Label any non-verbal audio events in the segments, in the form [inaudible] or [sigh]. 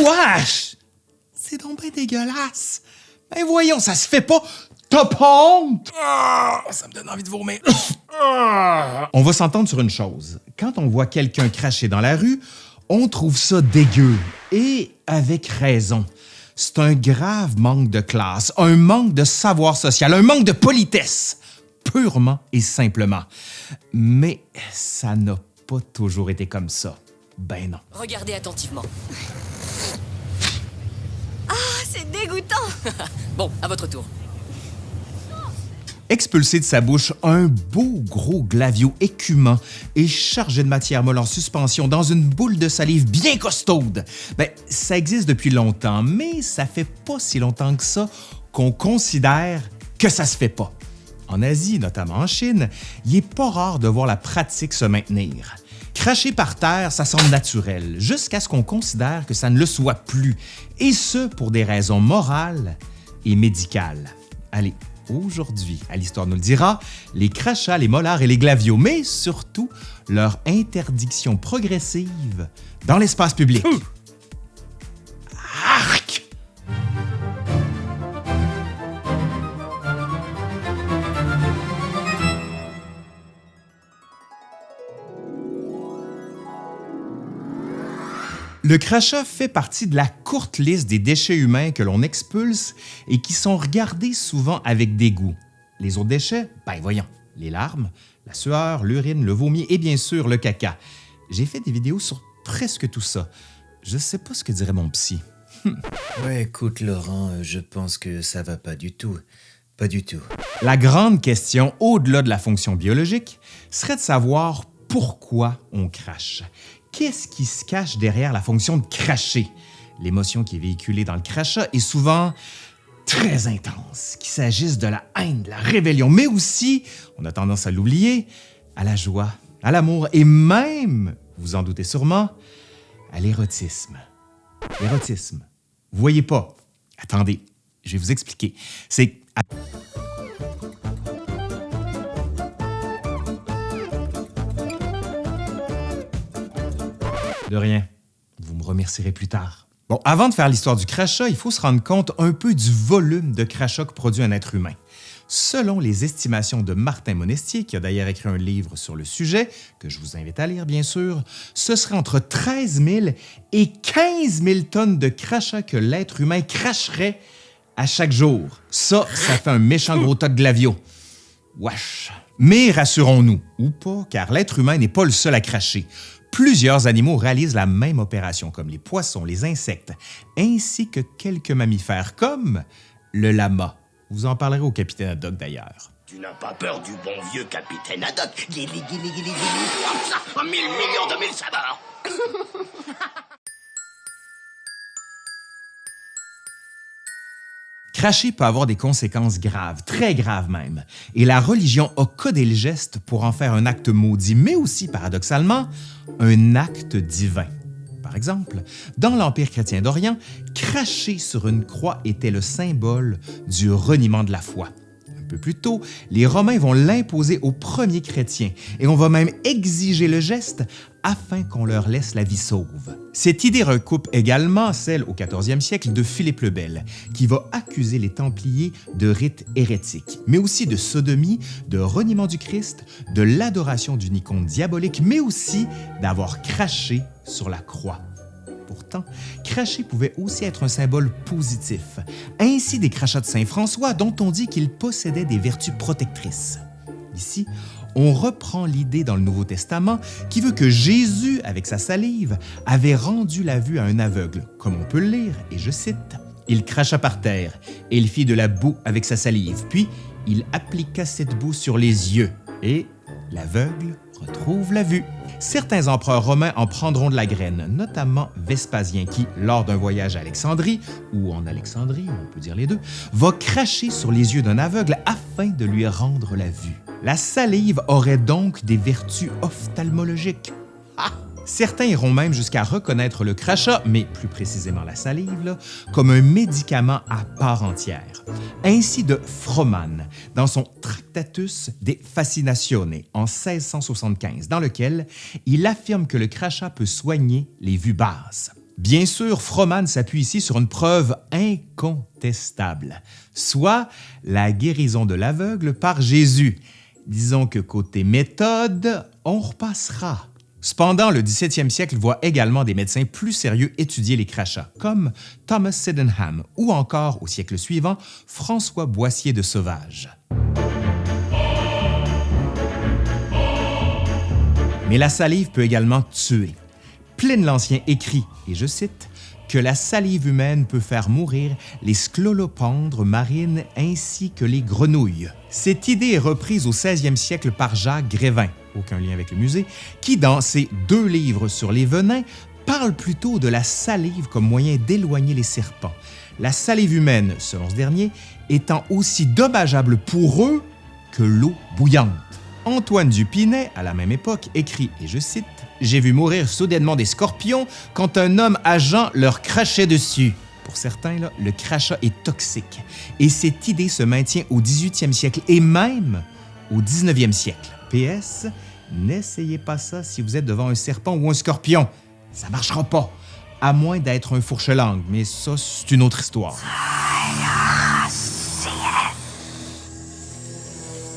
Wesh! C'est donc bien dégueulasse. Ben voyons, ça se fait pas. T'as pas honte? Ah, ça me donne envie de vomir. on va s'entendre sur une chose. Quand on voit quelqu'un cracher dans la rue, on trouve ça dégueu. Et avec raison. C'est un grave manque de classe, un manque de savoir social, un manque de politesse, purement et simplement. Mais ça n'a pas toujours été comme ça. Ben non. Regardez attentivement. C'est dégoûtant [laughs] Bon, à votre tour. Expulser de sa bouche un beau gros glavio écumant et chargé de matière molle en suspension dans une boule de salive bien costaude. Ben, ça existe depuis longtemps, mais ça fait pas si longtemps que ça qu'on considère que ça se fait pas. En Asie, notamment en Chine, il est pas rare de voir la pratique se maintenir. Cracher par terre, ça semble naturel, jusqu'à ce qu'on considère que ça ne le soit plus, et ce pour des raisons morales et médicales. Allez, aujourd'hui, à l'Histoire nous le dira, les crachats, les molars et les glavios, mais surtout leur interdiction progressive dans l'espace public. Le crachat fait partie de la courte liste des déchets humains que l'on expulse et qui sont regardés souvent avec dégoût. Les autres déchets, ben voyons, les larmes, la sueur, l'urine, le vomi et bien sûr le caca. J'ai fait des vidéos sur presque tout ça. Je sais pas ce que dirait mon psy. [laughs] Ouais, écoute, Laurent, euh, je pense que ça va pas du tout. Pas du tout. La grande question, au-delà de la fonction biologique, serait de savoir pourquoi on crache. Qu'est-ce qui se cache derrière la fonction de cracher? L'émotion qui est véhiculée dans le crachat est souvent très intense, qu'il s'agisse de la haine, de la rébellion, mais aussi, on a tendance à l'oublier, à la joie, à l'amour et même, vous en doutez sûrement, à l'érotisme. L'érotisme. Vous voyez pas? Attendez, je vais vous expliquer. De rien. Vous me remercierez plus tard. Bon, avant de faire l'histoire du crachat, il faut se rendre compte un peu du volume de crachat que produit un être humain. Selon les estimations de Martin Monestier, qui a d'ailleurs écrit un livre sur le sujet, que je vous invite à lire bien sûr, ce serait entre 13 000 et 15 000 tonnes de crachat que l'être humain cracherait à chaque jour. Ça, ça fait un méchant gros tas de glavio. Wesh! Mais rassurons-nous, ou pas, car l'être humain n'est pas le seul à cracher. Plusieurs animaux réalisent la même opération, comme les poissons, les insectes, ainsi que quelques mammifères, comme le lama. Vous en parlerez au capitaine Haddock d'ailleurs. Tu n'as pas peur du bon vieux capitaine Haddock? Guili, guili, guili, guili, hop ça, en mille millions de mille [laughs] Cracher peut avoir des conséquences graves, très graves même, et la religion a codé le geste pour en faire un acte maudit, mais aussi, paradoxalement, un acte divin. Par exemple, dans l'Empire chrétien d'Orient, cracher sur une croix était le symbole du reniement de la foi. Plus tôt, les Romains vont l'imposer aux premiers chrétiens et on va même exiger le geste afin qu'on leur laisse la vie sauve. Cette idée recoupe également celle au 14e siècle de Philippe le Bel, qui va accuser les Templiers de rites hérétiques, mais aussi de sodomie, de reniement du Christ, de l'adoration d'une icône diabolique, mais aussi d'avoir craché sur la croix. Pourtant, cracher pouvait aussi être un symbole positif, ainsi des crachats de Saint François dont on dit qu'il possédait des vertus protectrices. Ici, on reprend l'idée dans le Nouveau Testament qui veut que Jésus, avec sa salive, avait rendu la vue à un aveugle, comme on peut le lire, et je cite, « Il cracha par terre, et il fit de la boue avec sa salive, puis il appliqua cette boue sur les yeux, et l'aveugle retrouve la vue. » Certains empereurs romains en prendront de la graine, notamment Vespasien qui, lors d'un voyage à Alexandrie, ou en Alexandrie, on peut dire les deux, va cracher sur les yeux d'un aveugle afin de lui rendre la vue. La salive aurait donc des vertus ophtalmologiques. Ah! Certains iront même jusqu'à reconnaître le crachat, mais plus précisément la salive, comme un médicament à part entière. Ainsi de Froman dans son Tractatus de Fascinatione en 1675, dans lequel il affirme que le crachat peut soigner les vues basses. Bien sûr, Froman s'appuie ici sur une preuve incontestable, soit la guérison de l'aveugle par Jésus. Disons que côté méthode, on repassera. Cependant, le 17e siècle voit également des médecins plus sérieux étudier les crachats, comme Thomas Sydenham ou encore, au siècle suivant, François Boissier de Sauvage. Mais la salive peut également tuer. Pline l'Ancien écrit, et je cite, que la salive humaine peut faire mourir les sclolopendres marines ainsi que les grenouilles. Cette idée est reprise au 16e siècle par Jacques Grévin, aucun lien avec le musée, qui, dans ses deux livres sur les venins, parle plutôt de la salive comme moyen d'éloigner les serpents. La salive humaine, selon ce dernier, étant aussi dommageable pour eux que l'eau bouillante. Antoine Dupinet, à la même époque, écrit, et je cite, J'ai vu mourir soudainement des scorpions quand un homme agent leur crachait dessus. Pour certains, le crachat est toxique, et cette idée se maintient au 18e siècle et même au 19e siècle. PS, n'essayez pas ça si vous êtes devant un serpent ou un scorpion. Ça marchera pas, à moins d'être un fourche-langue, mais ça, c'est une autre histoire.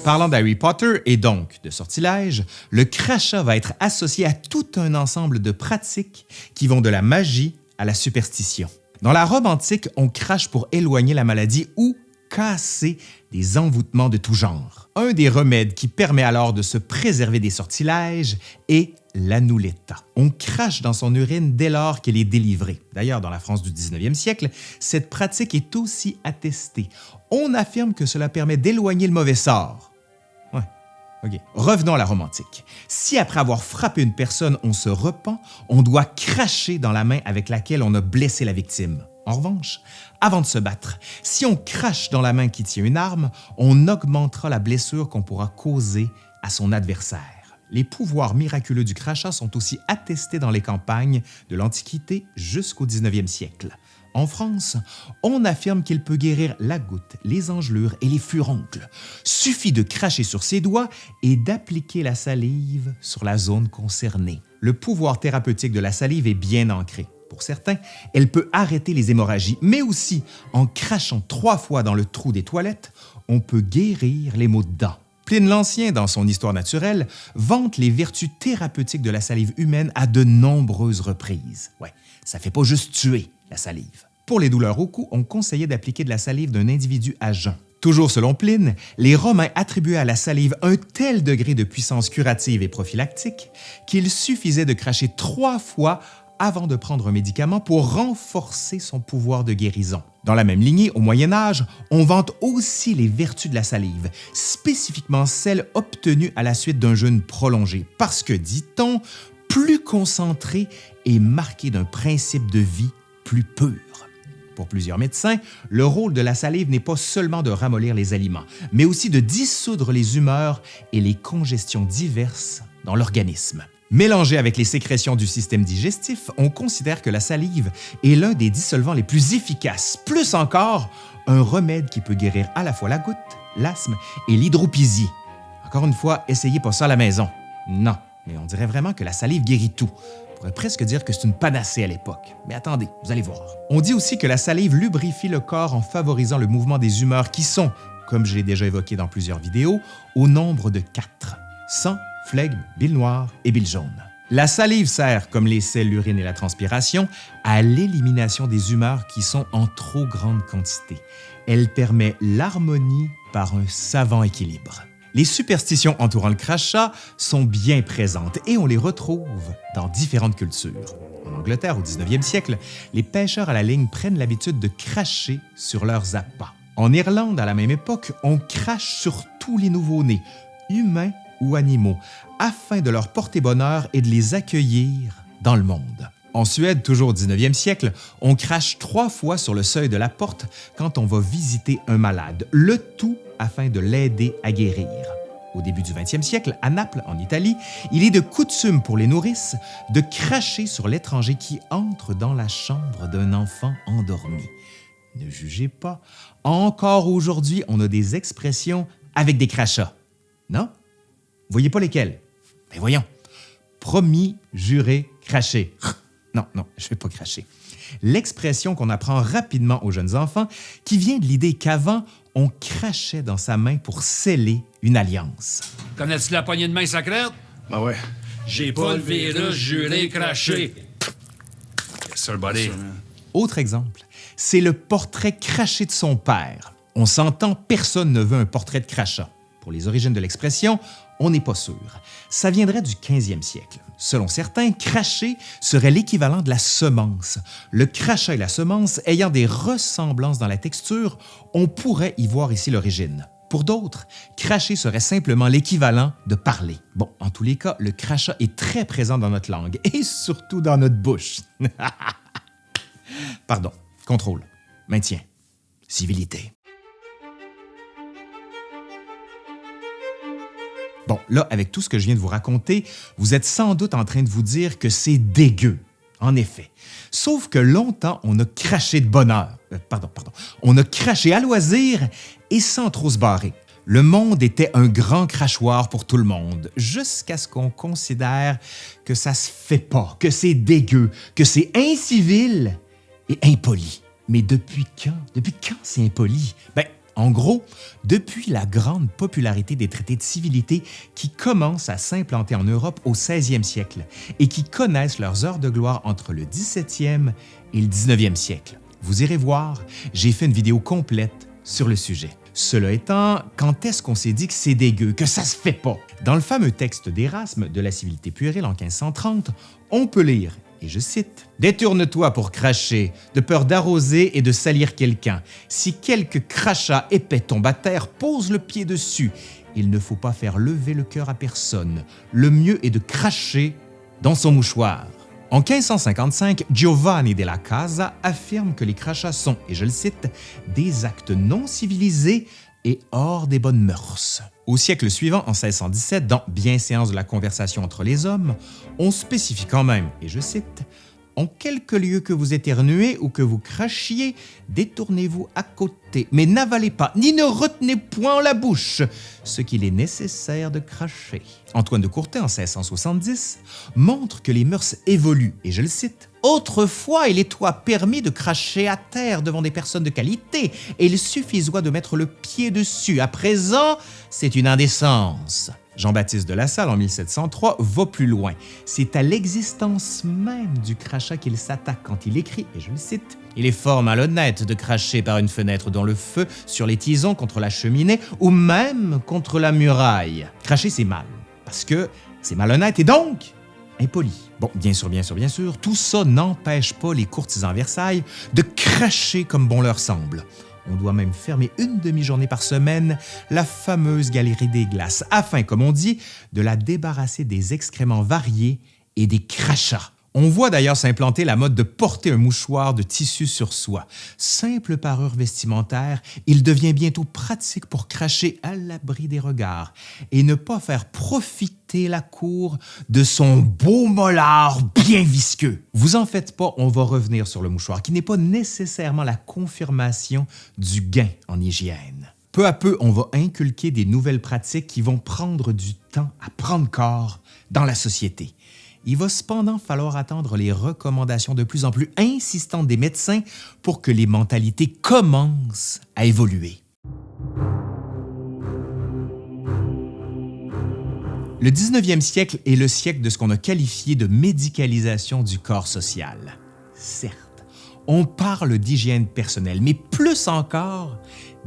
Parlant d'Harry Potter et donc de sortilège, le crachat va être associé à tout un ensemble de pratiques qui vont de la magie à la superstition. Dans la Rome antique, on crache pour éloigner la maladie ou casser des envoûtements de tout genre. Un des remèdes qui permet alors de se préserver des sortilèges est l'annuletta. On crache dans son urine dès lors qu'elle est délivrée. D'ailleurs, dans la France du 19e siècle, cette pratique est aussi attestée. On affirme que cela permet d'éloigner le mauvais sort. Revenons à la Rome antique. Si après avoir frappé une personne, on se repent, on doit cracher dans la main avec laquelle on a blessé la victime. En revanche, avant de se battre, si on crache dans la main qui tient une arme, on augmentera la blessure qu'on pourra causer à son adversaire. Les pouvoirs miraculeux du crachat sont aussi attestés dans les campagnes de l'Antiquité jusqu'au 19e siècle. En France, on affirme qu'il peut guérir la goutte, les engelures et les furoncles. Suffit de cracher sur ses doigts et d'appliquer la salive sur la zone concernée. Le pouvoir thérapeutique de la salive est bien ancré. Pour certains, elle peut arrêter les hémorragies, mais aussi, en crachant trois fois dans le trou des toilettes, on peut guérir les maux de dents. Pline l'Ancien, dans son Histoire naturelle, vante les vertus thérapeutiques de la salive humaine à de nombreuses reprises. Ouais, ça fait pas juste tuer, la salive. Pour les douleurs au cou, on conseillait d'appliquer de la salive d'un individu à jeun. Toujours selon Pline, les Romains attribuaient à la salive un tel degré de puissance curative et prophylactique qu'il suffisait de cracher trois fois avant de prendre un médicament pour renforcer son pouvoir de guérison. Dans la même lignée, au Moyen Âge, on vante aussi les vertus de la salive, spécifiquement celles obtenues à la suite d'un jeûne prolongé, parce que, dit-on, plus concentré et marqué d'un principe de vie plus pur. Pour plusieurs médecins, le rôle de la salive n'est pas seulement de ramollir les aliments, mais aussi de dissoudre les humeurs et les congestions diverses dans l'organisme. Mélangée avec les sécrétions du système digestif, on considère que la salive est l'un des dissolvants les plus efficaces, plus encore, un remède qui peut guérir à la fois la goutte, l'asthme et l'hydropisie. Encore une fois, essayez pas ça à la maison. Non, mais on dirait vraiment que la salive guérit tout. On pourrait presque dire que c'est une panacée à l'époque. Mais attendez, vous allez voir. On dit aussi que la salive lubrifie le corps en favorisant le mouvement des humeurs qui sont, comme je l'ai déjà évoqué dans plusieurs vidéos, au nombre de quatre. Sang, flegme, bile noire et bile jaune. La salive sert, comme les selles, l'urine et la transpiration, à l'élimination des humeurs qui sont en trop grande quantité. Elle permet l'harmonie par un savant équilibre. Les superstitions entourant le crachat sont bien présentes et on les retrouve dans différentes cultures. En Angleterre, au 19e siècle, les pêcheurs à la ligne prennent l'habitude de cracher sur leurs appâts. En Irlande, à la même époque, on crache sur tous les nouveau-nés, humains ou animaux, afin de leur porter bonheur et de les accueillir dans le monde. En Suède, toujours au 19e siècle, on crache trois fois sur le seuil de la porte quand on va visiter un malade, le tout afin de l'aider à guérir. Au début du 20e siècle, à Naples, en Italie, il est de coutume pour les nourrices de cracher sur l'étranger qui entre dans la chambre d'un enfant endormi. Ne jugez pas, encore aujourd'hui, on a des expressions avec des crachats. Non? Voyez pas lesquelles? Mais voyons. Promis, juré, craché. Non, non, je vais pas cracher. L'expression qu'on apprend rapidement aux jeunes enfants qui vient de l'idée qu'avant, on crachait dans sa main pour sceller une alliance. Connais-tu la poignée de main sacrée? Ben ouais. J'ai pas le virus, juré, craché. Yes, sir, buddy. Autre exemple, c'est le portrait craché de son père. On s'entend, personne ne veut un portrait de crachat. Pour les origines de l'expression, on n'est pas sûr. Ça viendrait du 15e siècle. Selon certains, cracher serait l'équivalent de la semence. Le crachat et la semence ayant des ressemblances dans la texture, on pourrait y voir ici l'origine. Pour d'autres, cracher serait simplement l'équivalent de parler. Bon, en tous les cas, le crachat est très présent dans notre langue et [laughs] surtout dans notre bouche. [laughs] Pardon, contrôle, maintien, civilité. Bon, là, avec tout ce que je viens de vous raconter, vous êtes sans doute en train de vous dire que c'est dégueu. En effet. Sauf que longtemps, on a craché de bonheur. Euh, pardon, pardon. On a craché à loisir et sans trop se barrer. Le monde était un grand crachoir pour tout le monde, jusqu'à ce qu'on considère que ça se fait pas, que c'est dégueu, que c'est incivil et impoli. Mais depuis quand? Depuis quand c'est impoli? Ben, en gros, depuis la grande popularité des traités de civilité qui commencent à s'implanter en Europe au 16e siècle et qui connaissent leurs heures de gloire entre le 17e et le 19e siècle. Vous irez voir, j'ai fait une vidéo complète sur le sujet. Cela étant, quand est-ce qu'on s'est dit que c'est dégueu, que ça se fait pas? Dans le fameux texte d'Erasme de la civilité puérile en 1530, on peut lire et je cite, Détourne-toi pour cracher, de peur d'arroser et de salir quelqu'un. Si quelque crachat épais tombe à terre, pose le pied dessus. Il ne faut pas faire lever le cœur à personne. Le mieux est de cracher dans son mouchoir. En 1555, Giovanni della Casa affirme que les crachats sont, et je le cite, des actes non civilisés et hors des bonnes mœurs. Au siècle suivant, en 1617, dans Bienséance de la conversation entre les hommes, on spécifie quand même, et je cite, en quelque lieu que vous éternuez ou que vous crachiez, détournez-vous à côté, mais n'avalez pas, ni ne retenez point la bouche ce qu'il est nécessaire de cracher. Antoine de Courtet, en 1670, montre que les mœurs évoluent, et je le cite, Autrefois, il toi permis de cracher à terre devant des personnes de qualité, et il suffisait de mettre le pied dessus. À présent, c'est une indécence. Jean-Baptiste de La Salle, en 1703, va plus loin. C'est à l'existence même du crachat qu'il s'attaque quand il écrit, et je le cite, il est fort malhonnête de cracher par une fenêtre dans le feu, sur les tisons, contre la cheminée ou même contre la muraille. Cracher, c'est mal, parce que c'est malhonnête et donc impoli. Bon, bien sûr, bien sûr, bien sûr, tout ça n'empêche pas les courtisans Versailles de cracher comme bon leur semble. On doit même fermer une demi-journée par semaine la fameuse galerie des glaces, afin, comme on dit, de la débarrasser des excréments variés et des crachats. On voit d'ailleurs s'implanter la mode de porter un mouchoir de tissu sur soi. Simple parure vestimentaire, il devient bientôt pratique pour cracher à l'abri des regards et ne pas faire profiter la cour de son beau mollard bien visqueux. Vous en faites pas, on va revenir sur le mouchoir, qui n'est pas nécessairement la confirmation du gain en hygiène. Peu à peu, on va inculquer des nouvelles pratiques qui vont prendre du temps à prendre corps dans la société. Il va cependant falloir attendre les recommandations de plus en plus insistantes des médecins pour que les mentalités commencent à évoluer. Le 19e siècle est le siècle de ce qu'on a qualifié de médicalisation du corps social. Certes, on parle d'hygiène personnelle, mais plus encore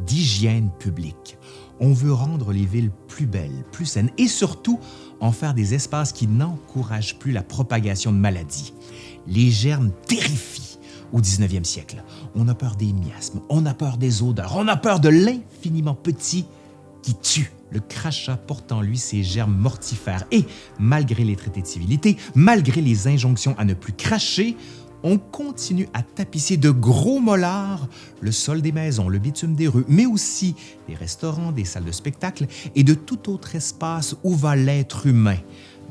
d'hygiène publique. On veut rendre les villes plus belles, plus saines et surtout en faire des espaces qui n'encouragent plus la propagation de maladies. Les germes terrifient au 19e siècle. On a peur des miasmes, on a peur des odeurs, on a peur de l'infiniment petit qui tue. Le crachat porte en lui ces germes mortifères et, malgré les traités de civilité, malgré les injonctions à ne plus cracher, on continue à tapisser de gros mollards le sol des maisons, le bitume des rues, mais aussi des restaurants, des salles de spectacle et de tout autre espace où va l'être humain.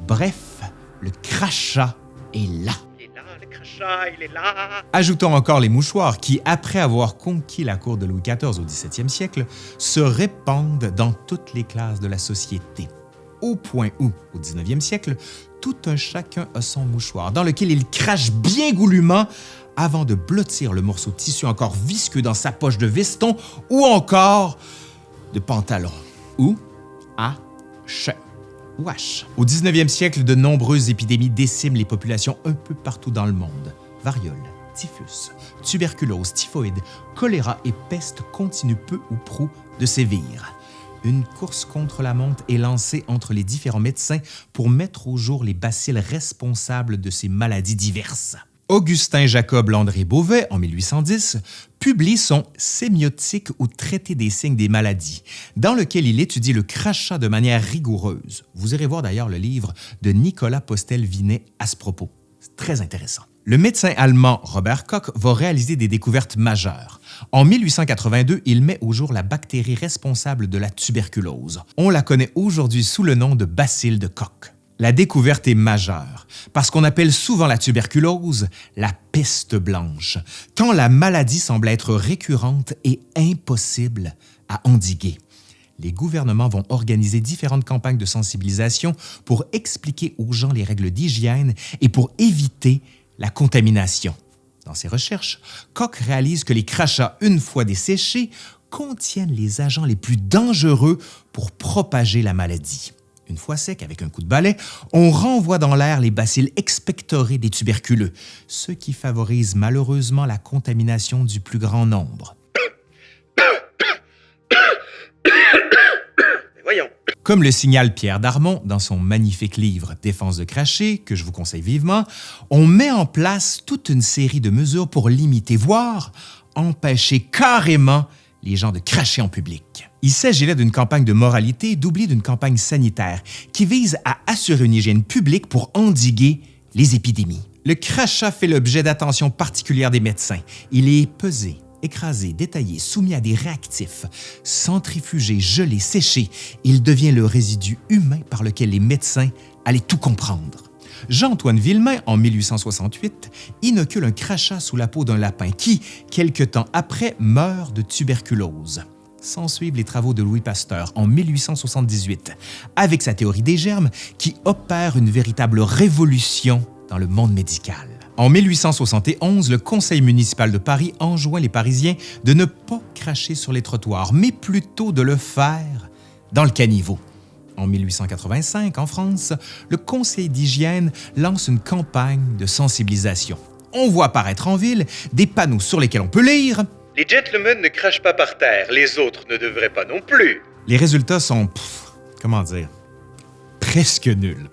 Bref, le crachat est là. Ajoutons encore les mouchoirs qui, après avoir conquis la cour de Louis XIV au XVIIe siècle, se répandent dans toutes les classes de la société. Au point où, au 19e siècle, tout un chacun a son mouchoir dans lequel il crache bien goulûment avant de blottir le morceau de tissu encore visqueux dans sa poche de veston ou encore de pantalon ou à. Wesh. Au 19e siècle, de nombreuses épidémies déciment les populations un peu partout dans le monde. Variole, typhus, tuberculose, typhoïde, choléra et peste continuent peu ou prou de sévir. Une course contre la montre est lancée entre les différents médecins pour mettre au jour les bacilles responsables de ces maladies diverses. Augustin Jacob Landré Beauvais, en 1810, publie son Sémiotique ou Traité des signes des maladies, dans lequel il étudie le crachat de manière rigoureuse. Vous irez voir d'ailleurs le livre de Nicolas Postel-Vinet à ce propos. C'est très intéressant. Le médecin allemand Robert Koch va réaliser des découvertes majeures. En 1882, il met au jour la bactérie responsable de la tuberculose. On la connaît aujourd'hui sous le nom de bacille de Koch. La découverte est majeure parce qu'on appelle souvent la tuberculose la peste blanche, tant la maladie semble être récurrente et impossible à endiguer. Les gouvernements vont organiser différentes campagnes de sensibilisation pour expliquer aux gens les règles d'hygiène et pour éviter la contamination. Dans ses recherches, Koch réalise que les crachats, une fois desséchés, contiennent les agents les plus dangereux pour propager la maladie. Une fois sec avec un coup de balai, on renvoie dans l'air les bacilles expectorés des tuberculeux, ce qui favorise malheureusement la contamination du plus grand nombre. Comme le signale Pierre Darmon dans son magnifique livre Défense de cracher, que je vous conseille vivement, on met en place toute une série de mesures pour limiter, voire empêcher carrément les gens de cracher en public. Il s'agit là d'une campagne de moralité doublée d'une campagne sanitaire qui vise à assurer une hygiène publique pour endiguer les épidémies. Le crachat fait l'objet d'attention particulière des médecins. Il est pesé, écrasé, détaillé, soumis à des réactifs, centrifugé, gelé, séché. Il devient le résidu humain par lequel les médecins allaient tout comprendre. Jean-Antoine Villemain, en 1868, inocule un crachat sous la peau d'un lapin qui, quelque temps après, meurt de tuberculose. S'ensuivent les travaux de Louis Pasteur en 1878, avec sa théorie des germes qui opère une véritable révolution dans le monde médical. En 1871, le Conseil municipal de Paris enjoint les Parisiens de ne pas cracher sur les trottoirs, mais plutôt de le faire dans le caniveau. En 1885, en France, le Conseil d'hygiène lance une campagne de sensibilisation. On voit apparaître en ville des panneaux sur lesquels on peut lire Les gentlemen ne crachent pas par terre, les autres ne devraient pas non plus. Les résultats sont, pff, comment dire, presque nuls.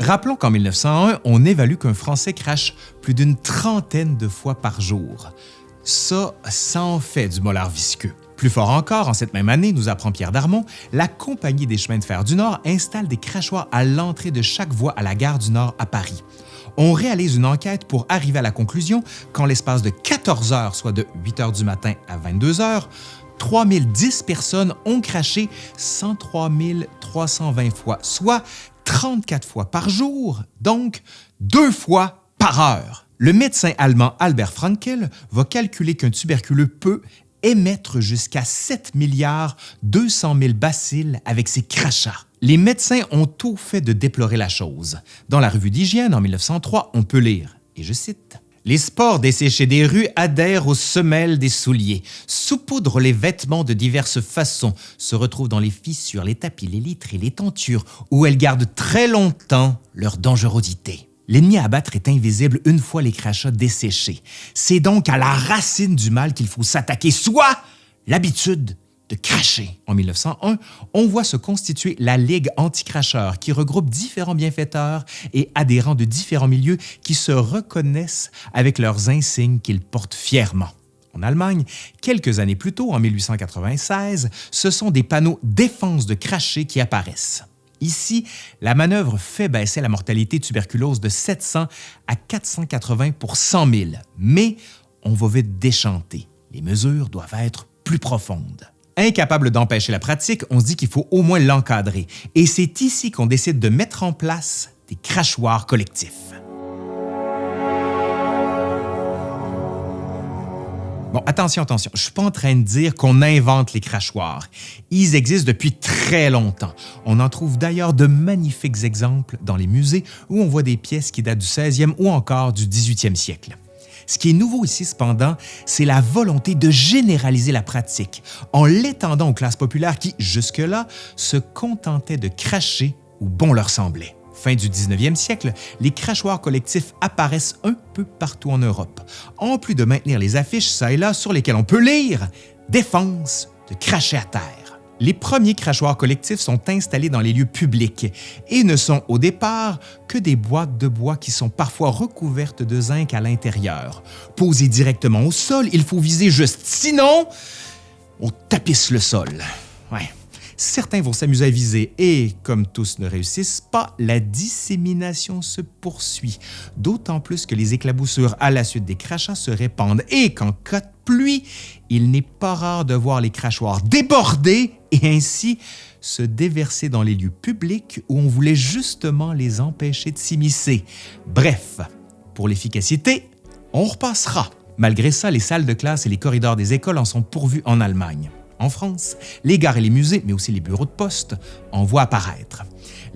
Rappelons qu'en 1901, on évalue qu'un Français crache plus d'une trentaine de fois par jour. Ça, ça en fait du molar visqueux. Plus fort encore, en cette même année, nous apprend Pierre Darmon, la Compagnie des chemins de fer du Nord installe des crachoirs à l'entrée de chaque voie à la gare du Nord à Paris. On réalise une enquête pour arriver à la conclusion qu'en l'espace de 14 heures, soit de 8 heures du matin à 22 heures, 3010 personnes ont craché 103 320 fois, soit 34 fois par jour, donc deux fois par heure. Le médecin allemand Albert Frankel va calculer qu'un tuberculeux peut émettre jusqu'à 7 milliards 200 000 bacilles avec ses crachats. Les médecins ont tout fait de déplorer la chose. Dans la revue d'hygiène en 1903, on peut lire, et je cite, les spores desséchés des rues adhèrent aux semelles des souliers, saupoudrent les vêtements de diverses façons, se retrouvent dans les fissures, les tapis, les litres et les tentures, où elles gardent très longtemps leur dangerosité. L'ennemi à abattre est invisible une fois les crachats desséchés. C'est donc à la racine du mal qu'il faut s'attaquer, soit l'habitude de cracher. En 1901, on voit se constituer la Ligue anti-cracheurs qui regroupe différents bienfaiteurs et adhérents de différents milieux qui se reconnaissent avec leurs insignes qu'ils portent fièrement. En Allemagne, quelques années plus tôt, en 1896, ce sont des panneaux défense de cracher qui apparaissent. Ici, la manœuvre fait baisser la mortalité tuberculose de 700 à 480 pour 100 000, mais on va vite déchanter. Les mesures doivent être plus profondes. Incapable d'empêcher la pratique, on se dit qu'il faut au moins l'encadrer. Et c'est ici qu'on décide de mettre en place des crachoirs collectifs. Bon, attention, attention, je suis pas en train de dire qu'on invente les crachoirs. Ils existent depuis très longtemps. On en trouve d'ailleurs de magnifiques exemples dans les musées où on voit des pièces qui datent du 16e ou encore du 18e siècle. Ce qui est nouveau ici, cependant, c'est la volonté de généraliser la pratique en l'étendant aux classes populaires qui, jusque-là, se contentaient de cracher où bon leur semblait. Fin du 19e siècle, les crachoirs collectifs apparaissent un peu partout en Europe, en plus de maintenir les affiches ça et là sur lesquelles on peut lire « Défense de cracher à terre ». Les premiers crachoirs collectifs sont installés dans les lieux publics et ne sont au départ que des boîtes de bois qui sont parfois recouvertes de zinc à l'intérieur. Posées directement au sol, il faut viser juste, sinon on tapisse le sol. Ouais. Certains vont s'amuser à viser et, comme tous ne réussissent pas, la dissémination se poursuit, d'autant plus que les éclaboussures à la suite des crachats se répandent et qu'en cas de pluie, il n'est pas rare de voir les crachoirs déborder et ainsi se déverser dans les lieux publics où on voulait justement les empêcher de s'immiscer. Bref, pour l'efficacité, on repassera. Malgré ça, les salles de classe et les corridors des écoles en sont pourvus en Allemagne. En France, les gares et les musées, mais aussi les bureaux de poste, en voient apparaître.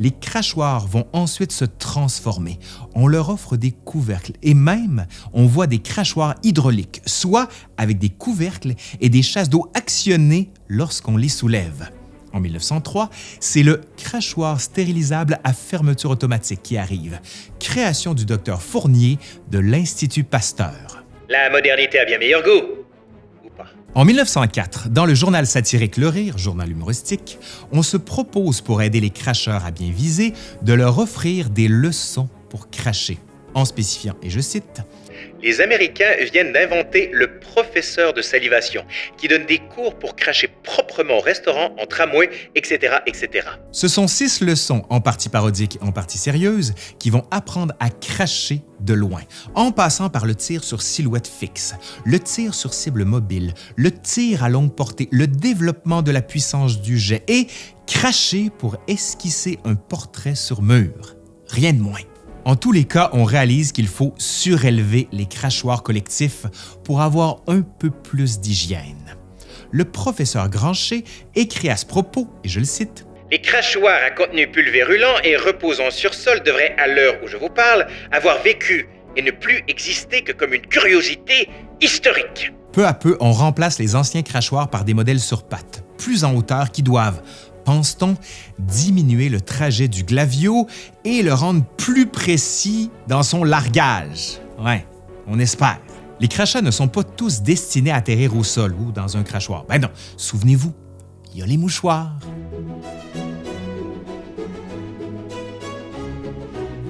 Les crachoirs vont ensuite se transformer. On leur offre des couvercles et même on voit des crachoirs hydrauliques, soit avec des couvercles et des chasses d'eau actionnées lorsqu'on les soulève. En 1903, c'est le crachoir stérilisable à fermeture automatique qui arrive, création du docteur Fournier de l'Institut Pasteur. La modernité a bien meilleur goût. En 1904, dans le journal satirique Le Rire, journal humoristique, on se propose pour aider les cracheurs à bien viser de leur offrir des leçons pour cracher, en spécifiant, et je cite, Les Américains viennent d'inventer le professeur de salivation, qui donne des cours pour cracher proprement au restaurant, en tramway, etc., etc. Ce sont six leçons, en partie parodiques et en partie sérieuses, qui vont apprendre à cracher de loin, en passant par le tir sur silhouette fixe, le tir sur cible mobile, le tir à longue portée, le développement de la puissance du jet et cracher pour esquisser un portrait sur mur. Rien de moins. En tous les cas, on réalise qu'il faut surélever les crachoirs collectifs pour avoir un peu plus d'hygiène. Le professeur Grancher écrit à ce propos, et je le cite, Les crachoirs à contenu pulvérulent et reposant sur sol devraient, à l'heure où je vous parle, avoir vécu et ne plus exister que comme une curiosité historique. Peu à peu, on remplace les anciens crachoirs par des modèles sur pattes, plus en hauteur, qui doivent, pense-t-on, diminuer le trajet du glavio et le rendre plus précis dans son largage? Ouais, on espère. Les crachats ne sont pas tous destinés à atterrir au sol ou dans un crachoir. Ben non, souvenez-vous, il y a les mouchoirs.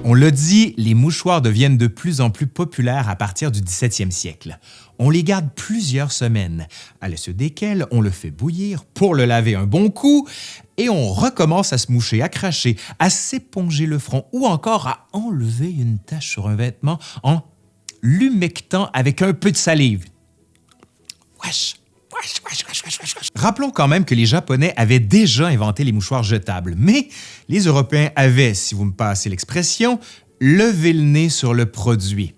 On l'a dit, les mouchoirs deviennent de plus en plus populaires à partir du 17e siècle. On les garde plusieurs semaines, à suite desquelles on le fait bouillir pour le laver un bon coup, et on recommence à se moucher, à cracher, à s'éponger le front ou encore à enlever une tache sur un vêtement en l'humectant avec un peu de salive. Wesh. Rappelons quand même que les Japonais avaient déjà inventé les mouchoirs jetables, mais les Européens avaient, si vous me passez l'expression, levé le nez sur le produit.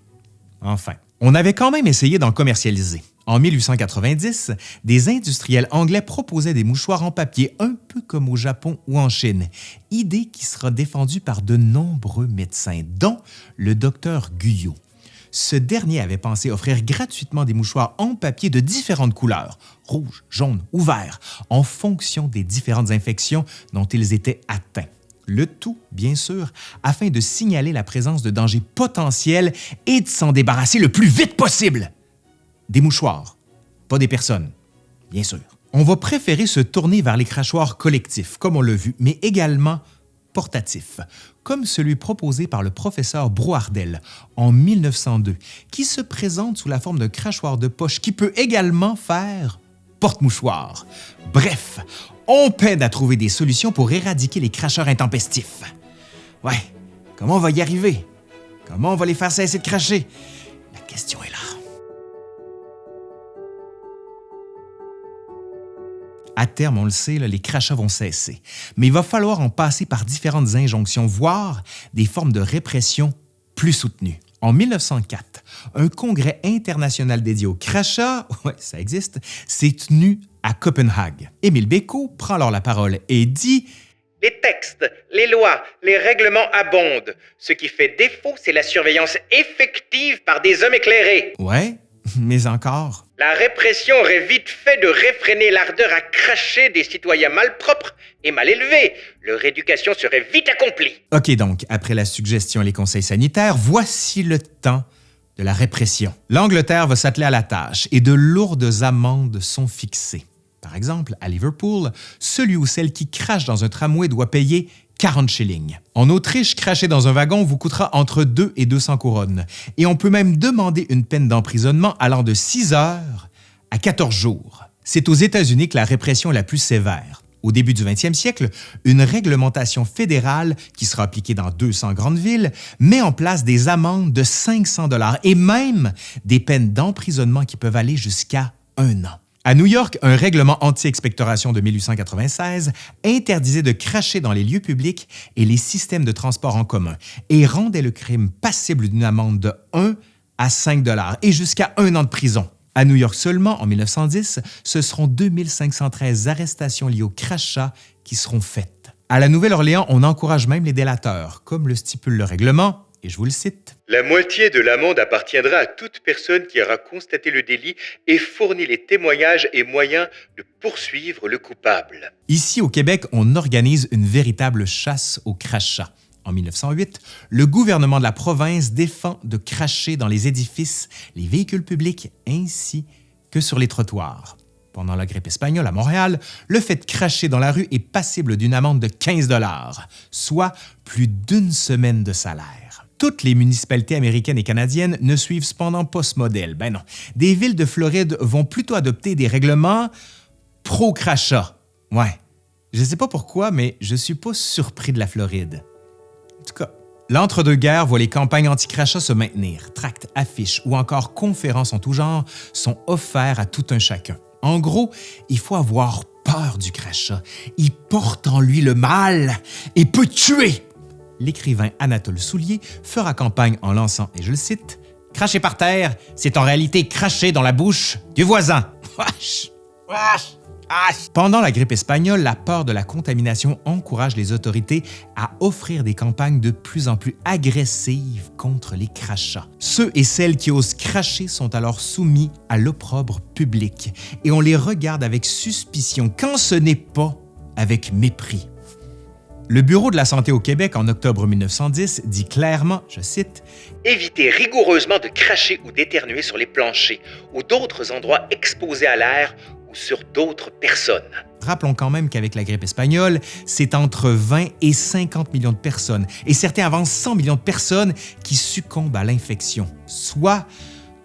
Enfin, on avait quand même essayé d'en commercialiser. En 1890, des industriels anglais proposaient des mouchoirs en papier un peu comme au Japon ou en Chine, idée qui sera défendue par de nombreux médecins, dont le docteur Guyot. Ce dernier avait pensé offrir gratuitement des mouchoirs en papier de différentes couleurs, rouge, jaune ou vert, en fonction des différentes infections dont ils étaient atteints. Le tout, bien sûr, afin de signaler la présence de dangers potentiels et de s'en débarrasser le plus vite possible. Des mouchoirs, pas des personnes, bien sûr. On va préférer se tourner vers les crachoirs collectifs, comme on l'a vu, mais également portatifs, comme celui proposé par le professeur Brouardel en 1902, qui se présente sous la forme d'un crachoir de poche qui peut également faire porte-mouchoir. Bref, on peine à trouver des solutions pour éradiquer les cracheurs intempestifs. Ouais, comment on va y arriver? Comment on va les faire cesser de cracher? La question est là. À terme, on le sait, les crachats vont cesser. Mais il va falloir en passer par différentes injonctions, voire des formes de répression plus soutenues. En 1904, un congrès international dédié au crachat, [laughs] ouais, ça existe, s'est tenu à Copenhague. Émile Bécaud prend alors la parole et dit Les textes, les lois, les règlements abondent. Ce qui fait défaut, c'est la surveillance effective par des hommes éclairés. Ouais, mais encore. La répression aurait vite fait de réfréner l'ardeur à cracher des citoyens malpropres et mal élevés. Leur éducation serait vite accomplie. OK, donc, après la suggestion et les conseils sanitaires, voici le temps de la répression. L'Angleterre va s'atteler à la tâche et de lourdes amendes sont fixées. Par exemple, à Liverpool, celui ou celle qui crache dans un tramway doit payer 40 shillings. En Autriche, cracher dans un wagon vous coûtera entre 2 et 200 couronnes. Et on peut même demander une peine d'emprisonnement allant de 6 heures à 14 jours. C'est aux États-Unis que la répression est la plus sévère. Au début du 20e siècle, une réglementation fédérale qui sera appliquée dans 200 grandes villes met en place des amendes de 500 dollars et même des peines d'emprisonnement qui peuvent aller jusqu'à un an. À New York, un règlement anti-expectoration de 1896 interdisait de cracher dans les lieux publics et les systèmes de transport en commun et rendait le crime passible d'une amende de 1 à 5 dollars et jusqu'à un an de prison. À New York seulement, en 1910, ce seront 2513 arrestations liées au crachat qui seront faites. À la Nouvelle-Orléans, on encourage même les délateurs, comme le stipule le règlement, et je vous le cite. La moitié de l'amende appartiendra à toute personne qui aura constaté le délit et fourni les témoignages et moyens de poursuivre le coupable. Ici, au Québec, on organise une véritable chasse au crachat. En 1908, le gouvernement de la province défend de cracher dans les édifices, les véhicules publics ainsi que sur les trottoirs. Pendant la grippe espagnole à Montréal, le fait de cracher dans la rue est passible d'une amende de 15 dollars, soit plus d'une semaine de salaire. Toutes les municipalités américaines et canadiennes ne suivent cependant pas ce modèle. Ben non, des villes de Floride vont plutôt adopter des règlements pro-crachat. Ouais, je sais pas pourquoi, mais je suis pas surpris de la Floride. En tout cas, l'entre-deux-guerres voit les campagnes anti-crachat se maintenir. Tracts, affiches ou encore conférences en tout genre sont offerts à tout un chacun. En gros, il faut avoir peur du crachat. Il porte en lui le mal et peut tuer. L'écrivain Anatole Soulier fera campagne en lançant, et je le cite, Cracher par terre, c'est en réalité cracher dans la bouche du voisin. [laughs] Pendant la grippe espagnole, la peur de la contamination encourage les autorités à offrir des campagnes de plus en plus agressives contre les crachats. Ceux et celles qui osent cracher sont alors soumis à l'opprobre public et on les regarde avec suspicion quand ce n'est pas avec mépris. Le Bureau de la santé au Québec en octobre 1910 dit clairement, je cite, Évitez rigoureusement de cracher ou d'éternuer sur les planchers ou d'autres endroits exposés à l'air ou sur d'autres personnes. Rappelons quand même qu'avec la grippe espagnole, c'est entre 20 et 50 millions de personnes, et certains avancent 100 millions de personnes qui succombent à l'infection, soit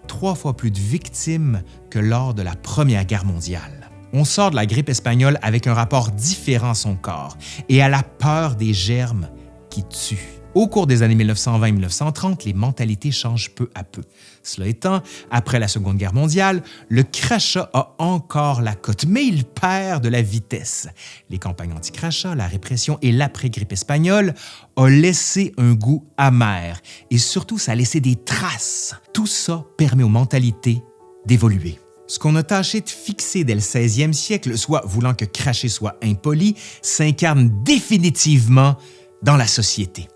trois fois plus de victimes que lors de la Première Guerre mondiale. On sort de la grippe espagnole avec un rapport différent à son corps et à la peur des germes qui tuent. Au cours des années 1920-1930, les mentalités changent peu à peu. Cela étant, après la Seconde Guerre mondiale, le crachat a encore la cote, mais il perd de la vitesse. Les campagnes anti-crachat, la répression et l'après-grippe espagnole ont laissé un goût amer et surtout ça a laissé des traces. Tout ça permet aux mentalités d'évoluer. Ce qu'on a tâché de fixer dès le 16e siècle, soit voulant que cracher soit impoli, s'incarne définitivement dans la société.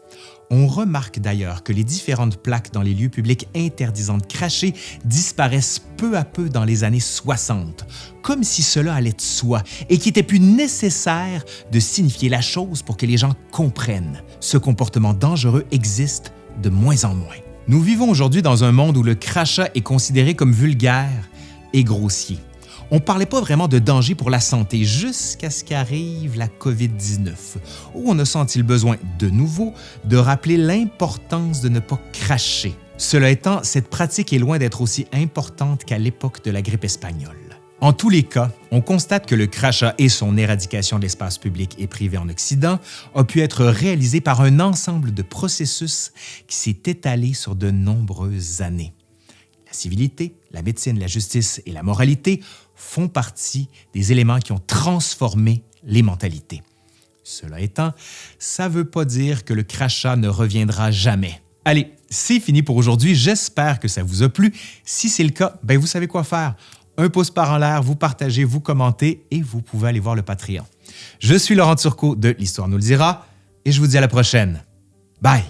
On remarque d'ailleurs que les différentes plaques dans les lieux publics interdisant de cracher disparaissent peu à peu dans les années 60, comme si cela allait de soi et qu'il était plus nécessaire de signifier la chose pour que les gens comprennent. Ce comportement dangereux existe de moins en moins. Nous vivons aujourd'hui dans un monde où le crachat est considéré comme vulgaire et grossier. On ne parlait pas vraiment de danger pour la santé jusqu'à ce qu'arrive la COVID-19, où on a senti le besoin de nouveau de rappeler l'importance de ne pas cracher. Cela étant, cette pratique est loin d'être aussi importante qu'à l'époque de la grippe espagnole. En tous les cas, on constate que le crachat et son éradication de l'espace public et privé en Occident a pu être réalisé par un ensemble de processus qui s'est étalé sur de nombreuses années. Civilité, la médecine, la justice et la moralité font partie des éléments qui ont transformé les mentalités. Cela étant, ça ne veut pas dire que le crachat ne reviendra jamais. Allez, c'est fini pour aujourd'hui. J'espère que ça vous a plu. Si c'est le cas, ben vous savez quoi faire. Un pouce par en l'air, vous partagez, vous commentez et vous pouvez aller voir le Patreon. Je suis Laurent Turcot de L'Histoire nous le dira et je vous dis à la prochaine. Bye!